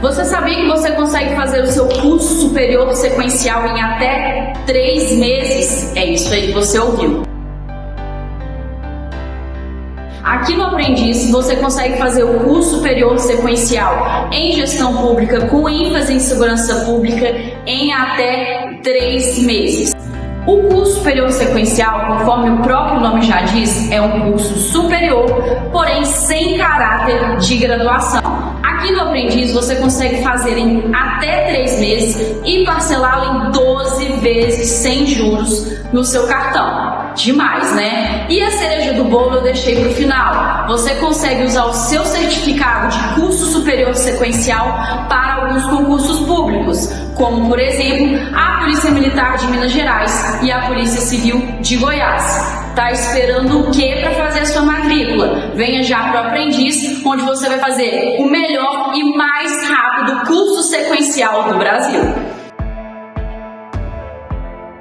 Você sabia que você consegue fazer o seu curso superior sequencial em até três meses? É isso aí que você ouviu. Aqui no Aprendiz você consegue fazer o curso superior sequencial em gestão pública com ênfase em segurança pública em até três meses. O curso superior sequencial, conforme o próprio nome já diz, é um curso superior, porém sem caráter de graduação. Aqui no Aprendiz você consegue fazer em até 3 meses e parcelá-lo em 12 vezes sem juros no seu cartão. Demais, né? E a cereja do bolo eu deixei para o final. Você consegue usar o seu certificado de curso superior sequencial para alguns concursos públicos, como por exemplo a Polícia Militar de Minas Gerais e a Polícia Civil de Goiás. Tá esperando o que para fazer a sua matrícula? Venha já para o Aprendiz, onde você vai fazer o melhor e mais rápido curso sequencial do Brasil.